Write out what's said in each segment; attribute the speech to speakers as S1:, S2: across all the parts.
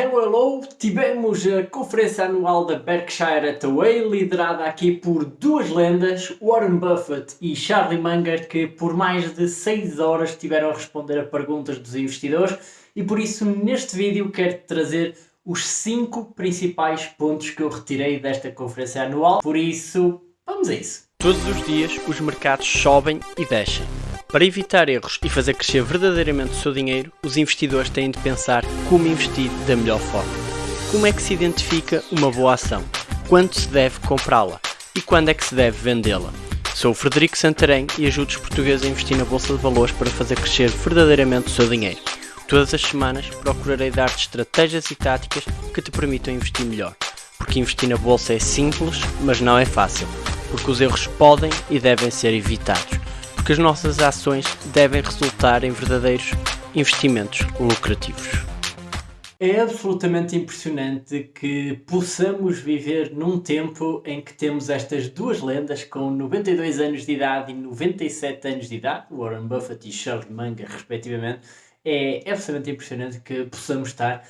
S1: Hello, hello! Tivemos a conferência anual da Berkshire Hathaway, liderada aqui por duas lendas, Warren Buffett e Charlie Munger, que por mais de 6 horas tiveram a responder a perguntas dos investidores e por isso neste vídeo quero trazer os 5 principais pontos que eu retirei desta conferência anual, por isso vamos a isso!
S2: Todos os dias os mercados sobem e descem. Para evitar erros e fazer crescer verdadeiramente o seu dinheiro, os investidores têm de pensar como investir da melhor forma. Como é que se identifica uma boa ação? Quando se deve comprá-la? E quando é que se deve vendê-la? Sou o Frederico Santarém e ajudo os portugueses a investir na Bolsa de Valores para fazer crescer verdadeiramente o seu dinheiro. Todas as semanas procurarei dar-te estratégias e táticas que te permitam investir melhor. Porque investir na Bolsa é simples, mas não é fácil. Porque os erros podem e devem ser evitados que as nossas ações devem resultar em verdadeiros investimentos lucrativos.
S1: É absolutamente impressionante que possamos viver num tempo em que temos estas duas lendas com 92 anos de idade e 97 anos de idade, Warren Buffett e Charlie Munger, respectivamente. É absolutamente impressionante que possamos estar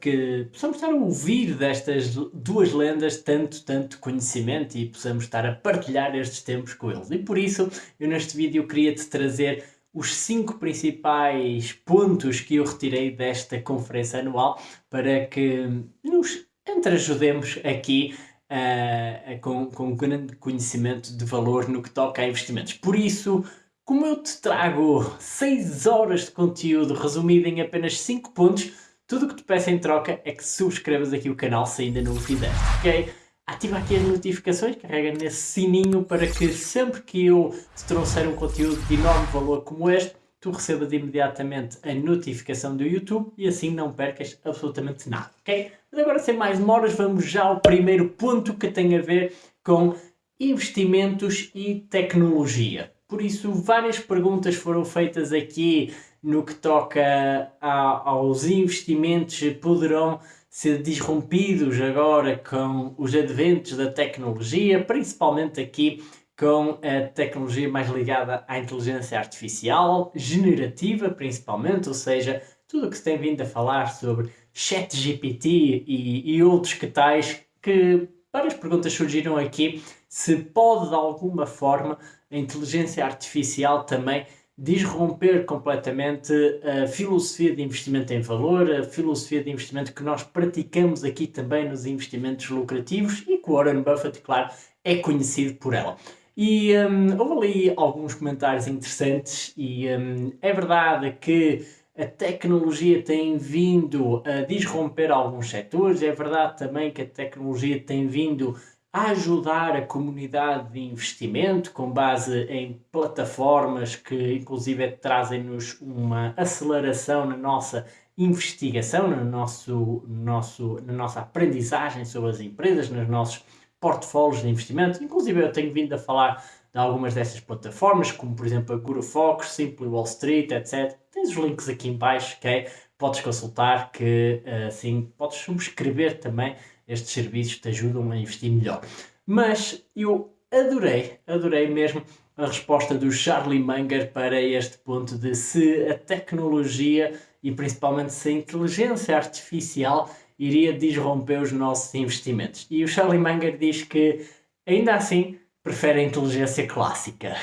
S1: que possamos estar a ouvir destas duas lendas tanto, tanto conhecimento e possamos estar a partilhar estes tempos com eles. E por isso, eu neste vídeo queria-te trazer os cinco principais pontos que eu retirei desta conferência anual para que nos entreajudemos aqui uh, com, com grande conhecimento de valor no que toca a investimentos. Por isso, como eu te trago 6 horas de conteúdo resumido em apenas 5 pontos, tudo o que te peço em troca é que subscrevas aqui o canal se ainda não o fizeste, ok? Ativa aqui as notificações, carrega nesse sininho para que sempre que eu te trouxer um conteúdo de enorme valor como este, tu recebas imediatamente a notificação do YouTube e assim não percas absolutamente nada, ok? Mas agora sem mais demoras vamos já ao primeiro ponto que tem a ver com investimentos e tecnologia. Por isso, várias perguntas foram feitas aqui no que toca a, aos investimentos poderão ser disrompidos agora com os adventos da tecnologia, principalmente aqui com a tecnologia mais ligada à inteligência artificial, generativa principalmente, ou seja, tudo o que se tem vindo a falar sobre ChatGPT e, e outros que tais, que várias perguntas surgiram aqui, se pode de alguma forma a inteligência artificial também disromper completamente a filosofia de investimento em valor, a filosofia de investimento que nós praticamos aqui também nos investimentos lucrativos e que Warren Buffett, claro, é conhecido por ela. E um, houve ali alguns comentários interessantes e um, é verdade que a tecnologia tem vindo a disromper alguns setores, é verdade também que a tecnologia tem vindo a ajudar a comunidade de investimento com base em plataformas que inclusive trazem-nos uma aceleração na nossa investigação, no nosso, nosso, na nossa aprendizagem sobre as empresas, nos nossos portfólios de investimento. Inclusive eu tenho vindo a falar de algumas dessas plataformas, como por exemplo a Guru Fox, Simply Wall Street, etc. Tens os links aqui em baixo, ok? Podes consultar que assim podes subscrever também estes serviços te ajudam a investir melhor. Mas eu adorei, adorei mesmo a resposta do Charlie Munger para este ponto de se a tecnologia e principalmente se a inteligência artificial iria disromper os nossos investimentos. E o Charlie Munger diz que ainda assim prefere a inteligência clássica.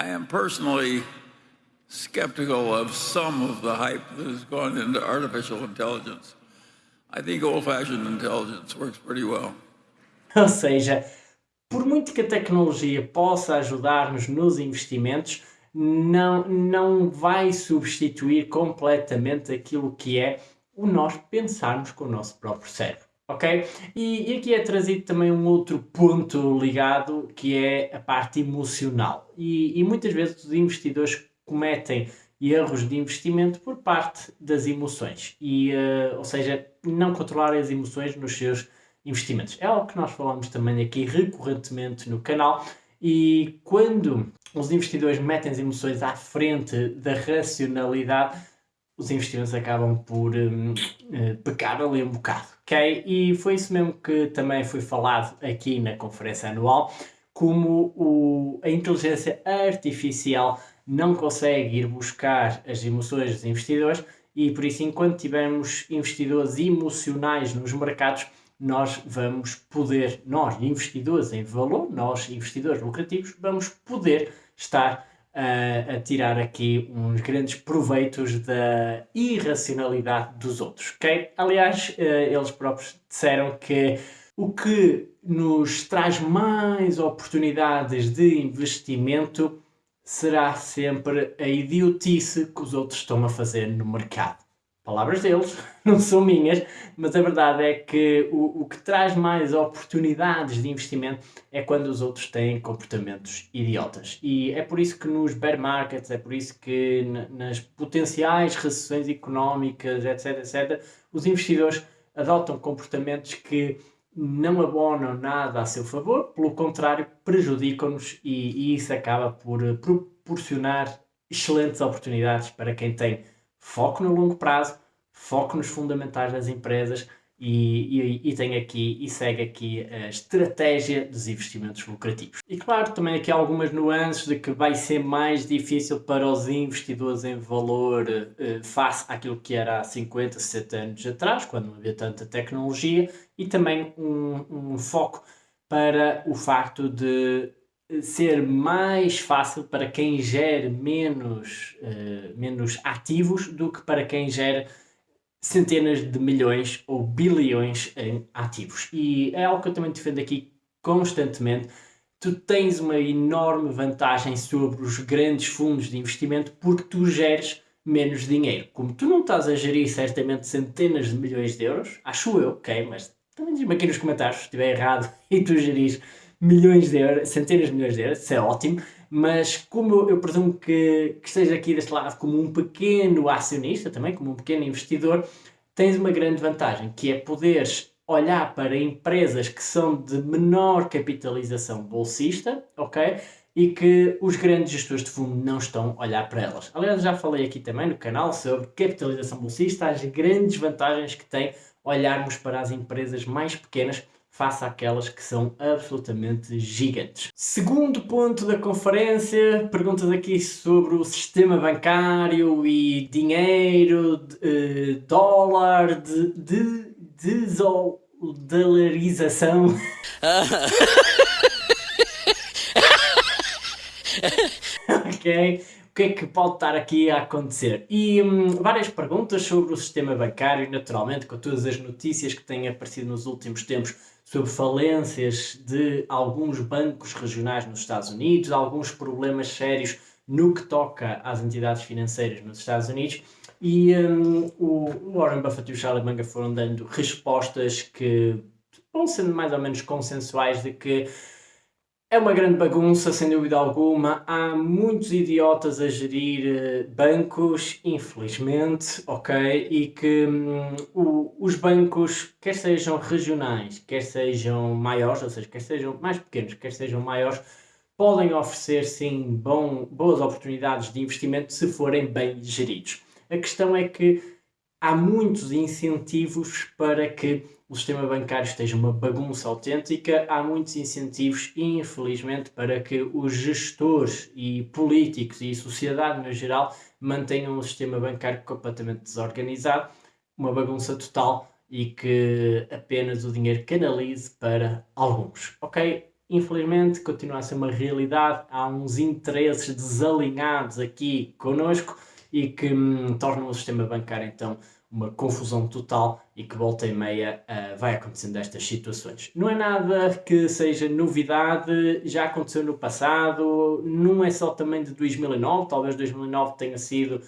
S3: I am personally skeptical of some of the hype that has gone into artificial intelligence. I think old-fashioned intelligence works pretty well.
S1: Ou seja, por muito que a tecnologia possa ajudar-nos nos investimentos, não, não vai substituir completamente aquilo que é o nós pensarmos com o nosso próprio cérebro. Ok? E, e aqui é trazido também um outro ponto ligado que é a parte emocional. E, e muitas vezes os investidores cometem erros de investimento por parte das emoções. E, uh, ou seja, não controlar as emoções nos seus investimentos. É algo que nós falamos também aqui recorrentemente no canal. E quando os investidores metem as emoções à frente da racionalidade, os investimentos acabam por um, uh, eh, pecar ali um bocado, ok? E foi isso mesmo que também foi falado aqui na conferência anual, como o, a inteligência artificial não consegue ir buscar as emoções dos investidores e por isso, enquanto tivermos investidores emocionais nos mercados, nós vamos poder, nós investidores em valor, nós investidores lucrativos, vamos poder estar uh, a tirar aqui uns grandes proveitos da irracionalidade dos outros, ok? Aliás, uh, eles próprios disseram que o que nos traz mais oportunidades de investimento será sempre a idiotice que os outros estão a fazer no mercado. Palavras deles, não são minhas, mas a verdade é que o, o que traz mais oportunidades de investimento é quando os outros têm comportamentos idiotas. E é por isso que nos bear markets, é por isso que nas potenciais recessões económicas, etc, etc, os investidores adotam comportamentos que não abonam nada a seu favor, pelo contrário, prejudicam-nos e, e, isso acaba por proporcionar excelentes oportunidades para quem tem foco no longo prazo, foco nos fundamentais das empresas e, e, e, tem aqui e segue aqui a estratégia dos investimentos lucrativos. E claro, também aqui há algumas nuances de que vai ser mais difícil para os investidores em valor eh, face àquilo que era há 50, 60 anos atrás, quando não havia tanta tecnologia, e também um, um foco para o facto de ser mais fácil para quem gere menos, uh, menos ativos do que para quem gera centenas de milhões ou bilhões em ativos. E é algo que eu também defendo aqui constantemente. Tu tens uma enorme vantagem sobre os grandes fundos de investimento porque tu geres menos dinheiro. Como tu não estás a gerir certamente centenas de milhões de euros, acho eu, ok, mas também diz-me aqui nos comentários se estiver errado e tu geris milhões de euros, centenas de milhões de euros, isso é ótimo, mas como eu, eu presumo que, que esteja aqui deste lado como um pequeno acionista também, como um pequeno investidor, tens uma grande vantagem, que é poderes olhar para empresas que são de menor capitalização bolsista, ok? E que os grandes gestores de fundo não estão a olhar para elas. Aliás, já falei aqui também no canal sobre capitalização bolsista, as grandes vantagens que tem olharmos para as empresas mais pequenas face àquelas que são absolutamente gigantes. Segundo ponto da conferência, perguntas aqui sobre o sistema bancário e dinheiro, de, uh, dólar, de, de desdolarização. ok? O que é que pode estar aqui a acontecer? E hum, várias perguntas sobre o sistema bancário, naturalmente, com todas as notícias que têm aparecido nos últimos tempos sobre falências de alguns bancos regionais nos Estados Unidos, alguns problemas sérios no que toca às entidades financeiras nos Estados Unidos. E um, o Warren Buffett e o Charlie Munger foram dando respostas que vão sendo mais ou menos consensuais de que é uma grande bagunça, sem dúvida alguma. Há muitos idiotas a gerir eh, bancos, infelizmente, ok? E que hum, o, os bancos, quer sejam regionais, quer sejam maiores, ou seja, quer sejam mais pequenos, quer sejam maiores, podem oferecer sim bom, boas oportunidades de investimento se forem bem geridos. A questão é que há muitos incentivos para que o sistema bancário esteja uma bagunça autêntica, há muitos incentivos, infelizmente, para que os gestores e políticos e sociedade no geral mantenham o sistema bancário completamente desorganizado, uma bagunça total e que apenas o dinheiro canalize para alguns. Ok? Infelizmente, continua a ser uma realidade, há uns interesses desalinhados aqui conosco e que hum, tornam o sistema bancário então uma confusão total e que volta e meia uh, vai acontecendo estas situações. Não é nada que seja novidade, já aconteceu no passado, não é só também de 2009, talvez 2009 tenha sido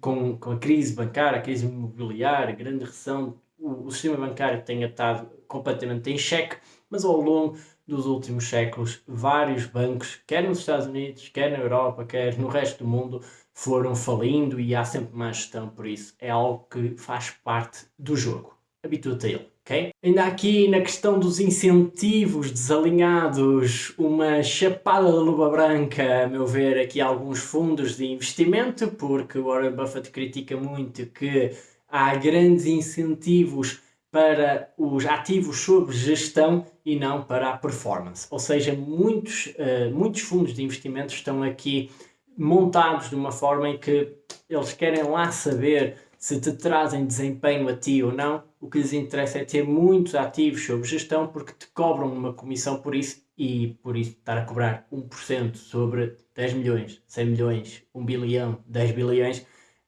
S1: com, com a crise bancária, a crise imobiliária, a grande recessão, o, o sistema bancário tenha estado completamente em xeque, mas ao longo dos últimos séculos, vários bancos, quer nos Estados Unidos, quer na Europa, quer no resto do mundo, foram falindo e há sempre má gestão, por isso é algo que faz parte do jogo. Habitua-te a ele. Okay? Ainda aqui na questão dos incentivos desalinhados, uma chapada de luva branca, a meu ver, aqui alguns fundos de investimento, porque Warren Buffett critica muito que há grandes incentivos para os ativos sob gestão e não para a performance. Ou seja, muitos, uh, muitos fundos de investimento estão aqui montados de uma forma em que eles querem lá saber se te trazem desempenho a ti ou não, o que lhes interessa é ter muitos ativos sob gestão porque te cobram uma comissão por isso e por isso estar a cobrar 1% sobre 10 milhões, 100 milhões, 1 bilhão, 10 bilhões,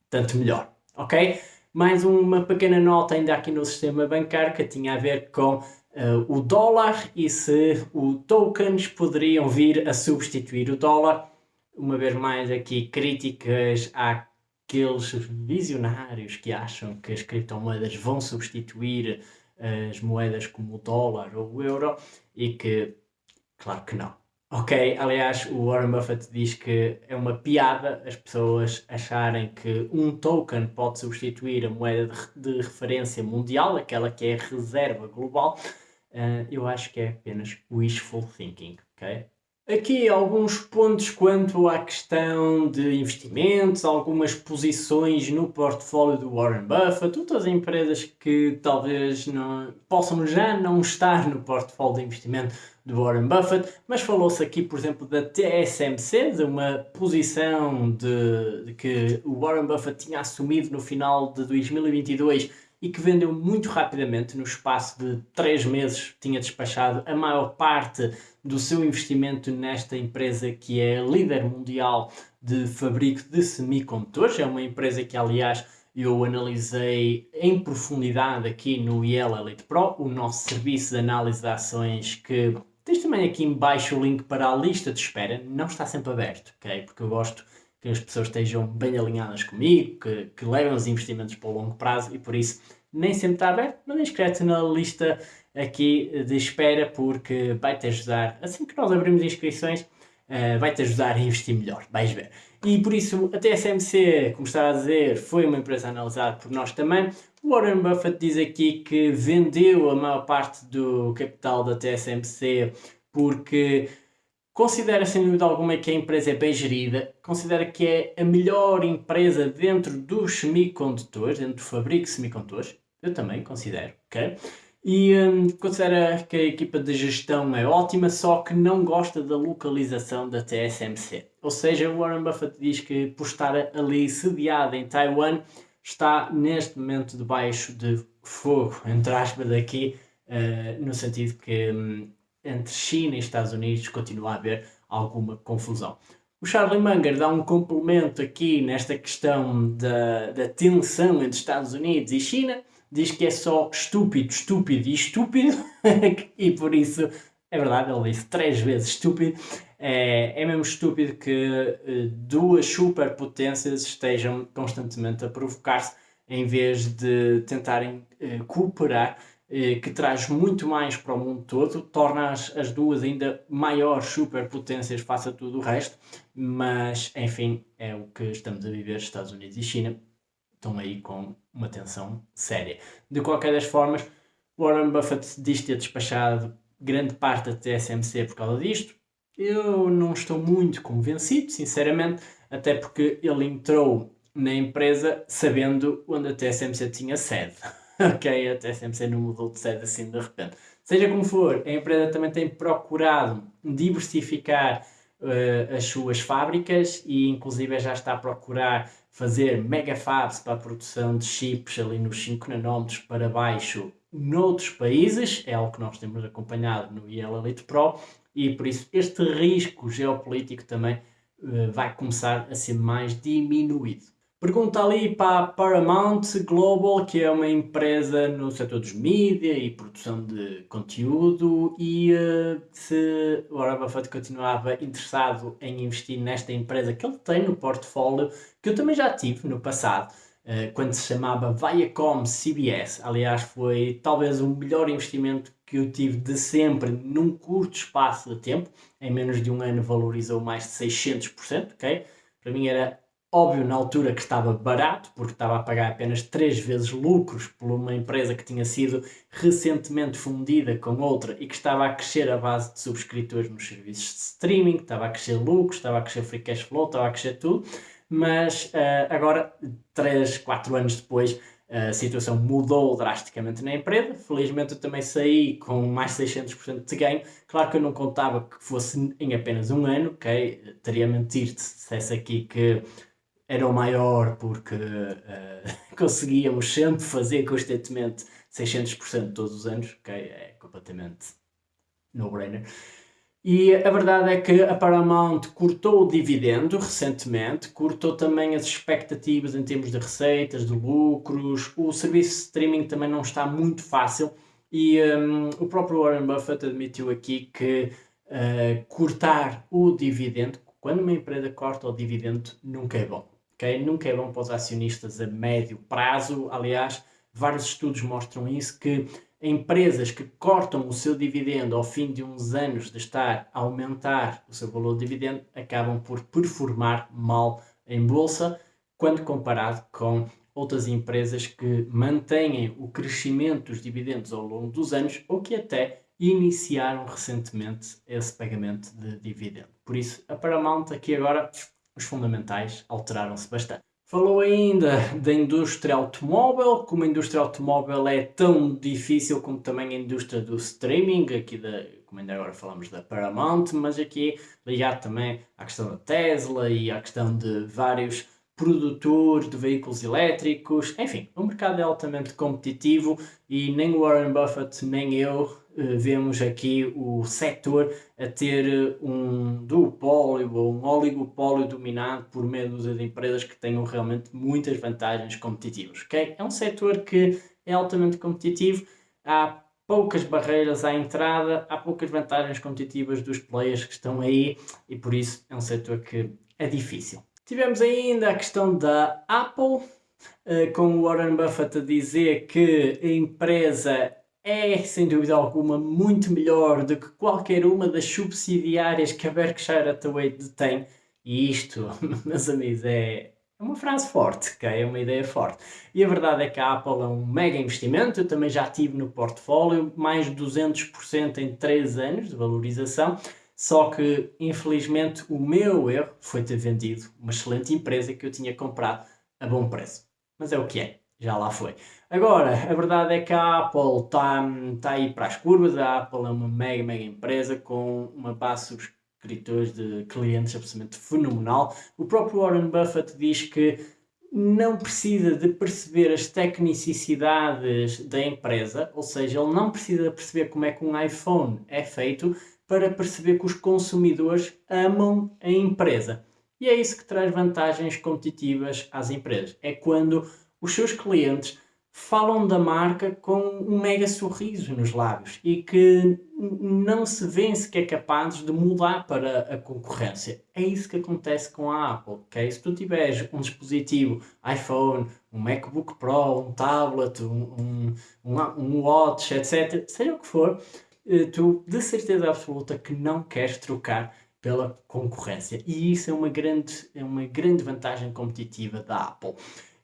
S1: tanto melhor, ok? Mais uma pequena nota ainda aqui no sistema bancário que tinha a ver com uh, o dólar e se os tokens poderiam vir a substituir o dólar. Uma vez mais aqui críticas àqueles visionários que acham que as criptomoedas vão substituir as moedas como o dólar ou o euro e que, claro que não. Ok, aliás, o Warren Buffett diz que é uma piada as pessoas acharem que um token pode substituir a moeda de, referência mundial, aquela que é a reserva global. Uh, eu acho que é apenas wishful thinking, ok? Aqui alguns pontos quanto à questão de investimentos, algumas posições no portfólio do Warren Buffett, outras empresas que talvez não, possam já não estar no portfólio de investimento do Warren Buffett, mas falou-se aqui, por exemplo, da TSMC, de uma posição de, de, que o Warren Buffett tinha assumido no final de 2022 e que vendeu muito rapidamente, no espaço de 3 meses, tinha despachado a maior parte do seu investimento nesta empresa que é líder mundial de fabrico de semicondutores. É uma empresa que, aliás, eu analisei em profundidade aqui no IEL Elite Pro, o nosso serviço de análise de ações que Tens também aqui embaixo o link para a lista de espera, não está sempre aberto, ok? Porque eu gosto que as pessoas estejam bem alinhadas comigo, que, que levem os investimentos para o longo prazo e por isso nem sempre está aberto, mas inscreve-te na lista aqui de espera porque vai-te ajudar, assim que nós abrimos inscrições, uh, vai-te ajudar a investir melhor, vais ver. E por isso a TSMC, como estava a dizer, foi uma empresa analisada por nós também, Warren Buffett diz aqui que vendeu a maior parte do capital da TSMC porque considera sem dúvida alguma que a empresa é bem gerida, considera que é a melhor empresa dentro dos semicondutores, dentro do fabrico de semicondutores, eu também considero, ok? E um, considera que a equipa de gestão é ótima, só que não gosta da localização da TSMC. Ou seja, Warren Buffett diz que por estar ali sediada em Taiwan, está neste momento debaixo de fogo, entre aspas, aqui, uh, no sentido que um, entre China e Estados Unidos continua a haver alguma confusão. O Charlie Munger dá um complemento aqui nesta questão da, da tensão entre Estados Unidos e China, diz que é só estúpido, estúpido e estúpido, e por isso é verdade, ele disse três vezes estúpido. É, é mesmo estúpido que uh, duas superpotências estejam constantemente a provocar-se em vez de tentarem uh, cooperar, que traz muito mais para o mundo todo, torna as, as duas ainda maiores superpotências face a tudo o resto, mas enfim, é o que estamos a viver, Estados Unidos e China estão aí com uma tensão séria. De qualquer das formas, Warren Buffett diz ter despachado grande parte da TSMC por causa disto. Eu não estou muito convencido, sinceramente, até porque ele entrou na empresa sabendo onde a TSMC tinha sede. ok, a TSMC não mudou de sede assim de repente. Seja como for, a empresa também tem procurado diversificar uh, as suas fábricas e inclusive já está a procurar fazer mega fabs para a produção de chips ali nos 5 nanómetros para baixo noutros países, é algo que nós temos acompanhado no IEL Elite Pro, e por isso este risco geopolítico também uh, vai começar a ser mais diminuído. Pergunta ali para a Paramount Global, que é uma empresa no setor dos mídia e produção de conteúdo, e uh, se o Warren Buffett continuava interessado em investir nesta empresa que ele tem no portfólio, que eu também já tive no passado, uh, quando se chamava Viacom CBS. Aliás, foi talvez o melhor investimento que eu tive de sempre num curto espaço de tempo. Em menos de um ano valorizou mais de 600%, ok? Para mim era Óbvio, na altura que estava barato, porque estava a pagar apenas 3 vezes lucros por uma empresa que tinha sido recentemente fundida com outra e que estava a crescer a base de subscritores nos serviços de streaming, estava a crescer lucros, estava a crescer free cash flow, estava a crescer tudo. Mas uh, agora, 3, 4 anos depois, a situação mudou drasticamente na empresa. Felizmente eu também saí com mais 600% de ganho. Claro que eu não contava que fosse em apenas um ano, ok? Teria mentir-te se dissesse aqui que era o maior porque uh, conseguíamos sempre fazer constantemente 600% todos os anos, ok? É completamente no-brainer. E a verdade é que a Paramount cortou o dividendo recentemente, cortou também as expectativas em termos de receitas, de lucros, o serviço de streaming também não está muito fácil e um, o próprio Warren Buffett admitiu aqui que uh, cortar o dividendo, quando uma empresa corta o dividendo, nunca é bom. Okay? Nunca é bom para os acionistas a médio prazo. Aliás, vários estudos mostram isso, que empresas que cortam o seu dividendo ao fim de uns anos de estar a aumentar o seu valor de dividendo acabam por performar mal em bolsa quando comparado com outras empresas que mantêm o crescimento dos dividendos ao longo dos anos ou que até iniciaram recentemente esse pagamento de dividendo. Por isso, a Paramount aqui agora, os fundamentais alteraram-se bastante. Falou ainda da indústria automóvel, como a indústria automóvel é tão difícil como também a indústria do streaming, aqui da, como ainda agora falamos da Paramount, mas aqui ligado também à questão da Tesla e à questão de vários produtores de veículos elétricos, enfim, o mercado é altamente competitivo e nem Warren Buffett nem eu vemos aqui o setor a ter eh, um duopólio ou um oligopólio dominado por meio de empresas que tenham realmente muitas vantagens competitivas. Okay? É um setor que é altamente competitivo, há poucas barreiras à entrada, há poucas vantagens competitivas dos players que estão aí e por isso é um setor que é difícil. Tivemos ainda a questão da Apple, eh, com o Warren Buffett a dizer que a empresa é, sem dúvida alguma, muito melhor do que qualquer uma das subsidiárias que a Berkshire Hathaway detém. E isto, meus amigos, é uma frase forte, okay? é uma ideia forte. E a verdade é que a Apple é um mega investimento, eu também já tive no portfólio, mais de 200% em 3 anos de valorização, só que, infelizmente, o meu erro foi ter vendido uma excelente empresa que eu tinha comprado a bom preço. Mas é o que é já lá foi. Agora, a verdade é que a Apple está tá aí para as curvas, a Apple é uma mega, mega empresa com uma base subscritores de clientes absolutamente fenomenal. O próprio Warren Buffett diz que não precisa de perceber as tecnicidades da empresa, ou seja, ele não precisa perceber como é que um iPhone é feito para perceber que os consumidores amam a empresa. E é isso que traz vantagens competitivas às empresas. É quando os seus clientes falam da marca com um mega sorriso nos lábios e que não se vêem sequer capazes de mudar para a concorrência. É isso que acontece com a Apple, ok? Se tu tiveres um dispositivo iPhone, um MacBook Pro, um tablet, um, um, um Watch, etc., seja o que for, eh, tu de certeza absoluta que não queres trocar pela concorrência. E isso é uma grande, é uma grande vantagem competitiva da Apple.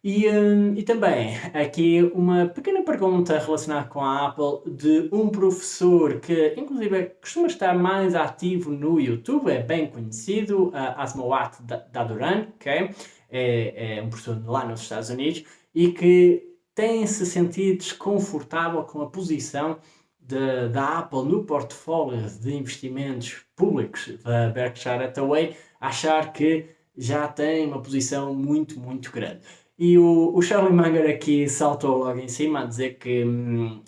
S1: E, um, e também aqui uma pequena pergunta relacionada com a Apple de um professor que inclusive costuma estar mais ativo no YouTube, é bem conhecido, uh, Asmawat Daduran, okay? é, é um professor lá nos Estados Unidos e que tem se sentido desconfortável com a posição de, da Apple no portfólio de investimentos públicos da Berkshire Hathaway, achar que já tem uma posição muito, muito grande. E o, o Charlie Munger aqui saltou logo em cima a dizer que hum,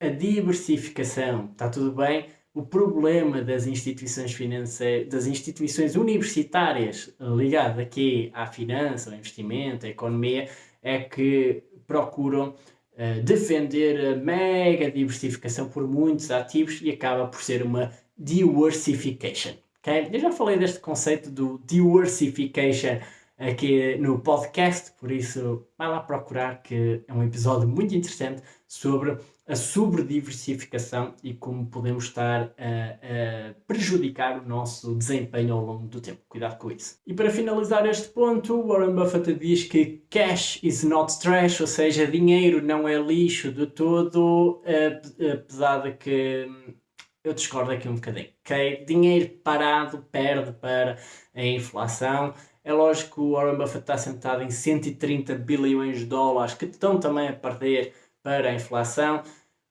S1: a diversificação está tudo bem, o problema das instituições financeiras, das instituições universitárias ligadas aqui à finança, ao investimento, à economia, é que procuram uh, defender a mega diversificação por muitos ativos e acaba por ser uma diversification. Okay? Eu já falei deste conceito do diversification aqui no podcast, por isso vai lá procurar que é um episódio muito interessante sobre a sobrediversificação e como podemos estar a, a, prejudicar o nosso desempenho ao longo do tempo. Cuidado com isso. E para finalizar este ponto, Warren Buffett diz que cash is not trash, ou seja, dinheiro não é lixo de todo, apesar de que eu discordo aqui um bocadinho. Okay? Dinheiro parado perde para a inflação é lógico que o Warren Buffett está sentado em 130 bilhões de dólares que estão também a perder para a inflação,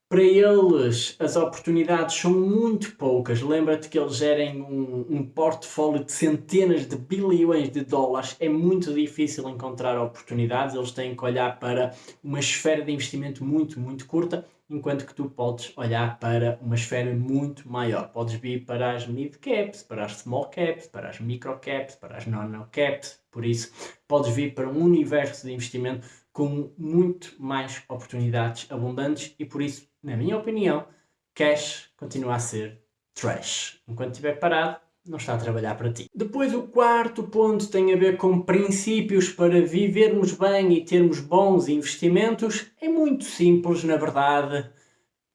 S1: para eles as oportunidades são muito poucas. Lembra-te que eles gerem um, um portfólio de centenas de bilhões de dólares. É muito difícil encontrar oportunidades. Eles têm que olhar para uma esfera de investimento muito, muito curta, enquanto que tu podes olhar para uma esfera muito maior. Podes vir para as mid caps, para as small caps, para as micro caps, para as nano caps. Por isso, podes vir para um universo de investimento com muito mais oportunidades abundantes e por isso, na minha opinião, cash continua a ser trash. Enquanto estiver parado, não está a trabalhar para ti. Depois o quarto ponto tem a ver com princípios para vivermos bem e termos bons investimentos. É muito simples, na verdade.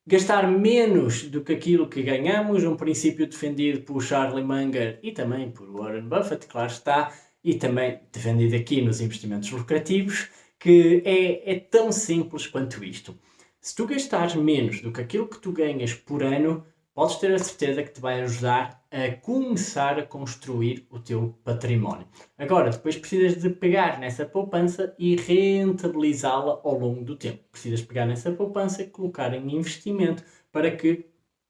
S1: Gastar menos do que aquilo que ganhamos, um princípio defendido por Charlie Munger e também por Warren Buffett, claro está, e também defendido aqui nos investimentos lucrativos que é, é tão simples quanto isto. Se tu gastares menos do que aquilo que tu ganhas por ano, podes ter a certeza que te vai ajudar a começar a construir o teu património. Agora, depois precisas de pegar nessa poupança e rentabilizá-la ao longo do tempo. Precisas pegar nessa poupança e colocar em investimento para que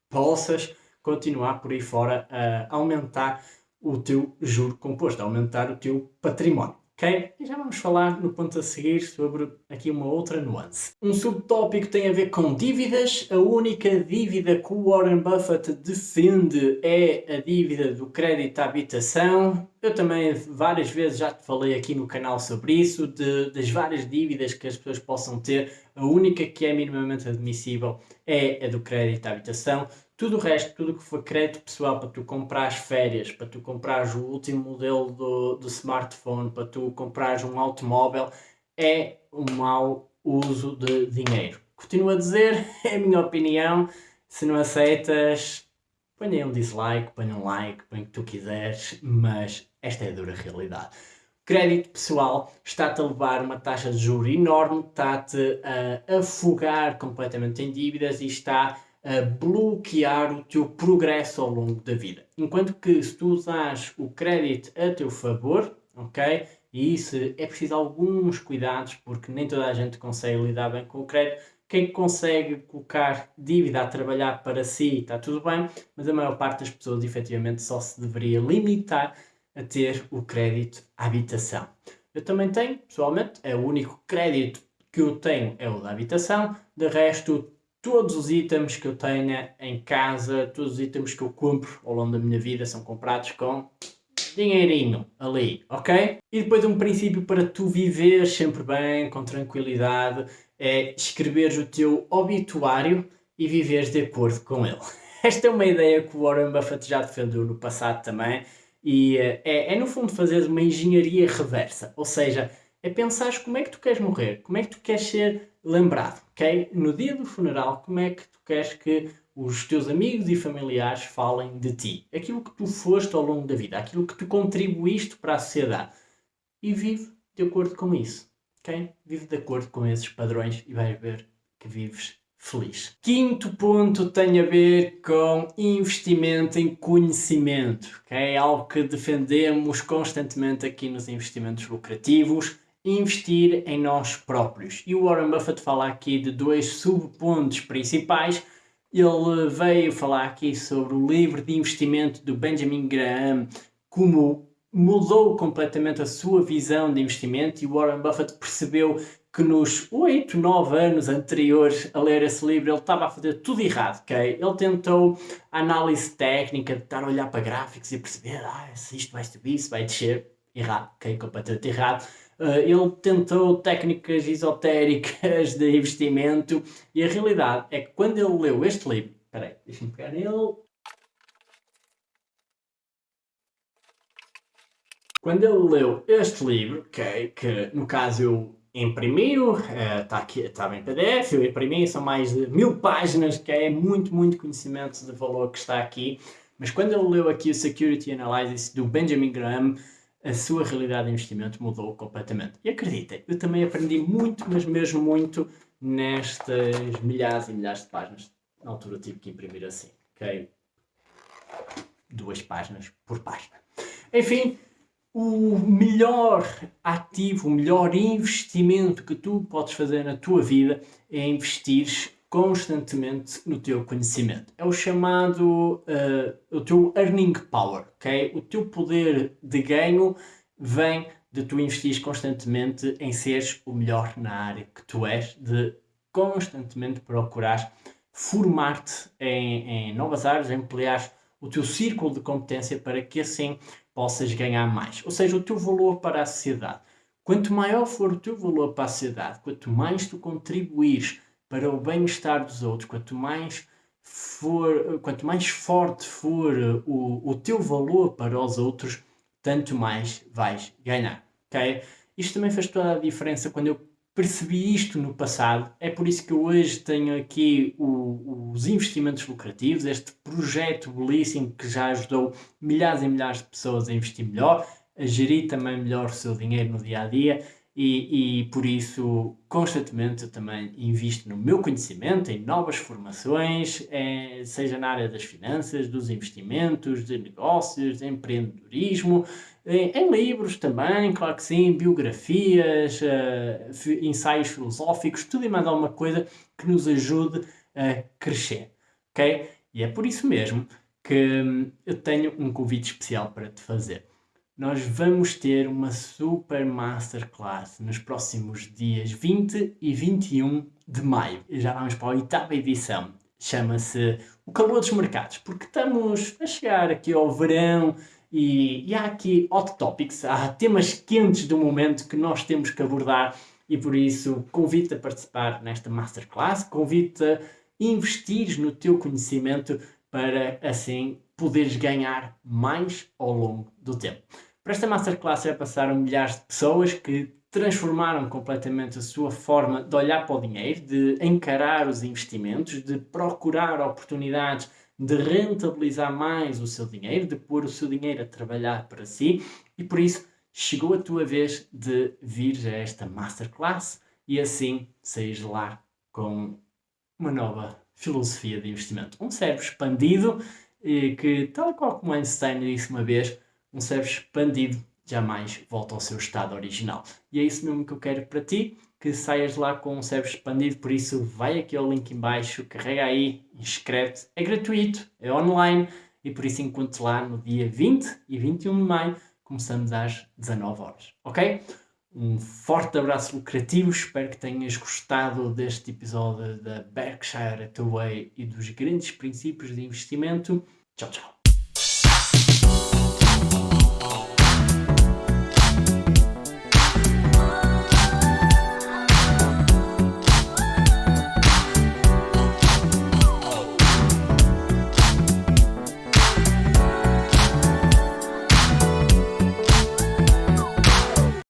S1: possas continuar por aí fora a aumentar o teu juro composto, a aumentar o teu património. Ok? E já vamos falar no ponto a seguir sobre aqui uma outra nuance. Um subtópico tem a ver com dívidas. A única dívida que o Warren Buffett defende é a dívida do crédito à habitação. Eu também várias vezes já te falei aqui no canal sobre isso, de, das várias dívidas que as pessoas possam ter. A única que é minimamente admissível é a do crédito à habitação. Tudo o resto, tudo que for crédito pessoal para tu comprares férias, para tu comprares o último modelo do, do smartphone, para tu comprares um automóvel, é um mau uso de dinheiro. Continuo a dizer, é a minha opinião. Se não aceitas, ponha um dislike, ponha um like, ponha o que tu quiseres, mas esta é a dura realidade. Crédito pessoal está-te a levar uma taxa de juros enorme, está-te a afogar completamente em dívidas e está a bloquear o teu progresso ao longo da vida. Enquanto que se tu usares o crédito a teu favor, ok? E isso é preciso alguns cuidados porque nem toda a gente consegue lidar bem com o crédito. Quem consegue colocar dívida a trabalhar para si está tudo bem, mas a maior parte das pessoas efetivamente só se deveria limitar a ter o crédito à habitação. Eu também tenho, pessoalmente, é o único crédito que eu tenho é o da habitação, de resto todos os itens que eu tenha em casa, todos os itens que eu compro ao longo da minha vida são comprados com dinheirinho ali, ok? E depois um princípio para tu viveres sempre bem, com tranquilidade, é escreveres o teu obituário e viveres de acordo com ele. Esta é uma ideia que o Warren Buffett já defendeu no passado também e eh, é, é no fundo fazer uma engenharia reversa, ou seja, é pensar como é que tu queres morrer, como é que tu queres ser lembrado, No dia do funeral, como é que tu queres que os teus amigos e familiares falem de ti? Aquilo que tu foste ao longo da vida, aquilo que tu contribuíste para a sociedade. E vive de acordo com isso? Vive de acordo com esses padrões e vais ver que vives feliz. Quinto ponto tem a ver com investimento em conhecimento, que é algo que defendemos constantemente aqui nos investimentos lucrativos investir em nós próprios. E o Warren Buffett fala aqui de dois subpontos principais. Ele veio falar aqui sobre o livro de investimento do Benjamin Graham, como mudou completamente a sua visão de investimento e o Warren Buffett percebeu que nos 8, 9 anos anteriores a ler esse livro ele estava a fazer tudo errado, ok? Ele tentou análise técnica, de estar a olhar para gráficos e perceber ah, se isto vai subir, se vai descer, errado, ok? Completamente errado. Uh, ele tentou técnicas esotéricas de investimento e a realidade é que quando ele leu este livro, peraí, deixa-me pegar nele. Quando ele leu este livro, okay, que no caso eu imprimiu, está uh, aqui, está em PDF, eu imprimi, são mais de mil páginas, que é muito, muito conhecimento de valor que está aqui, mas quando ele leu aqui o Security Analysis do Benjamin Graham, a sua realidade de investimento mudou completamente. E acreditem, eu também aprendi muito, mas mesmo muito, nestas milhares e milhares de páginas. Na altura tive que imprimir assim, ok? Duas páginas por página. Enfim, o melhor ativo, o melhor investimento que tu podes fazer na tua vida é investir constantemente no teu conhecimento. É o chamado uh, o teu earning power, ok? O teu poder de ganho vem de tu investir constantemente em seres o melhor na área que tu és, de constantemente procurar formar-te em, em, novas áreas, ampliar o teu círculo de competência para que assim possas ganhar mais. Ou seja, o teu valor para a sociedade. Quanto maior for o teu valor para a sociedade, quanto mais tu contribuires para o bem-estar dos outros, quanto mais for, quanto mais forte for o, o teu valor para os outros, tanto mais vais ganhar. Okay? Isto também faz toda a diferença quando eu percebi isto no passado. É por isso que eu hoje tenho aqui o, os investimentos lucrativos, este projeto belíssimo que já ajudou milhares e milhares de pessoas a investir melhor, a gerir também melhor o seu dinheiro no dia a dia. E, e, por isso, constantemente, eu também invisto no meu conhecimento, em novas formações, é, seja na área das finanças, dos investimentos, de negócios, de empreendedorismo, em, em, livros também, claro que sim, biografias, uh, ensaios filosóficos, tudo e mais alguma coisa que nos ajude a crescer, ok? E é por isso mesmo que hum, eu tenho um convite especial para te fazer nós vamos ter uma super masterclass nos próximos dias 20 e 21 de maio. Já vamos para a oitava edição. Chama-se O Calor dos Mercados, porque estamos a chegar aqui ao verão e, e há aqui hot topics, há temas quentes do momento que nós temos que abordar e por isso convido-te a participar nesta masterclass, convido-te a investir no teu conhecimento para assim poderes ganhar mais ao longo do tempo. Para esta masterclass já passaram milhares de pessoas que transformaram completamente a sua forma de olhar para o dinheiro, de encarar os investimentos, de procurar oportunidades de rentabilizar mais o seu dinheiro, de pôr o seu dinheiro a trabalhar para si e por isso chegou a tua vez de vir a esta masterclass e assim saís lá com uma nova filosofia de investimento. Um cérebro expandido e que, tal qual como Einstein disse uma vez, um cérebro expandido jamais volta ao seu estado original. E é isso mesmo que eu quero para ti, que saias lá com um cérebro expandido, por isso vai aqui ao link em baixo, carrega aí, inscreve-te, é gratuito, é online e por isso encontro lá no dia 20 e 21 de maio, começamos às 19 horas, ok? Um forte abraço lucrativo, espero que tenhas gostado deste episódio da Berkshire Hathaway e dos grandes princípios de investimento. Tchau, tchau.